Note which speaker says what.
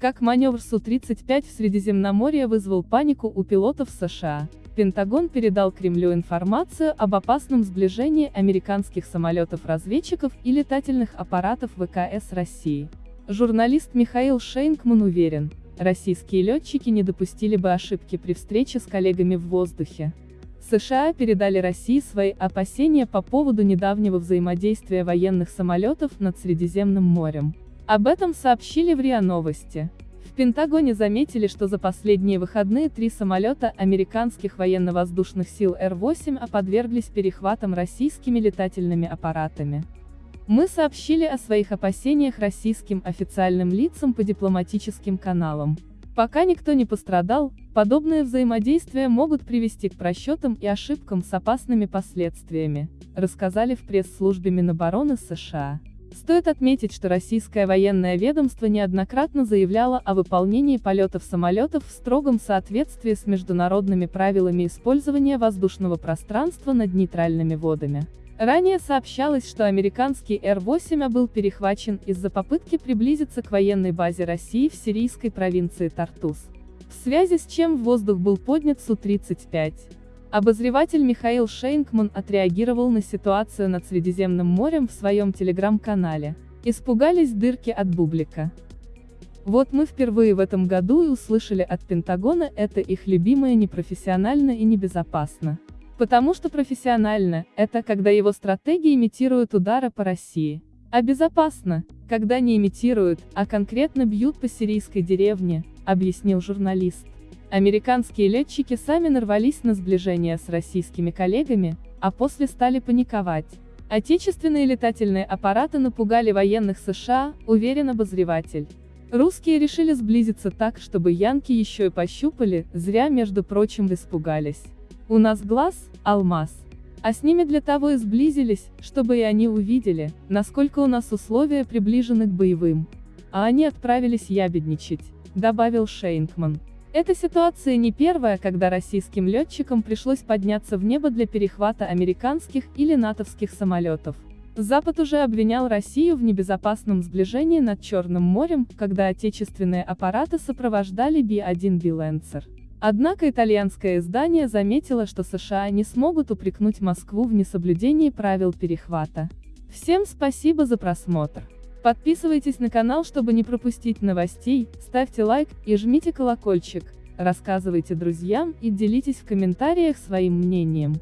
Speaker 1: Как маневр Су-35 в Средиземноморье вызвал панику у пилотов США. Пентагон передал Кремлю информацию об опасном сближении американских самолетов-разведчиков и летательных аппаратов ВКС России. Журналист Михаил Шейнкман уверен, российские летчики не допустили бы ошибки при встрече с коллегами в воздухе. США передали России свои опасения по поводу недавнего взаимодействия военных самолетов над Средиземным морем. Об этом сообщили в РИА Новости. В Пентагоне заметили, что за последние выходные три самолета американских военно-воздушных сил Р-8А подверглись перехватам российскими летательными аппаратами. Мы сообщили о своих опасениях российским официальным лицам по дипломатическим каналам. Пока никто не пострадал, подобные взаимодействия могут привести к просчетам и ошибкам с опасными последствиями, рассказали в пресс-службе Минобороны США. Стоит отметить, что российское военное ведомство неоднократно заявляло о выполнении полетов самолетов в строгом соответствии с международными правилами использования воздушного пространства над нейтральными водами. Ранее сообщалось, что американский Р-8А был перехвачен из-за попытки приблизиться к военной базе России в сирийской провинции Тартус. В связи с чем в воздух был поднят Су-35. Обозреватель Михаил Шейнкман отреагировал на ситуацию над Средиземным морем в своем телеграм-канале. Испугались дырки от бублика. Вот мы впервые в этом году и услышали от Пентагона это их любимое непрофессионально и небезопасно. Потому что профессионально – это когда его стратегии имитируют удары по России. А безопасно, когда не имитируют, а конкретно бьют по сирийской деревне, объяснил журналист. Американские летчики сами нарвались на сближение с российскими коллегами, а после стали паниковать. Отечественные летательные аппараты напугали военных США, уверен обозреватель. Русские решили сблизиться так, чтобы янки еще и пощупали, зря между прочим испугались. У нас глаз – алмаз. А с ними для того и сблизились, чтобы и они увидели, насколько у нас условия приближены к боевым. А они отправились ябедничать, добавил Шейнкман. Эта ситуация не первая, когда российским летчикам пришлось подняться в небо для перехвата американских или натовских самолетов. Запад уже обвинял Россию в небезопасном сближении над Черным морем, когда отечественные аппараты сопровождали Би-1 Биленсер. Однако итальянское издание заметило, что США не смогут упрекнуть Москву в несоблюдении правил перехвата. Всем спасибо за просмотр. Подписывайтесь на канал, чтобы не пропустить новостей, ставьте лайк и жмите колокольчик, рассказывайте друзьям и делитесь в комментариях своим мнением.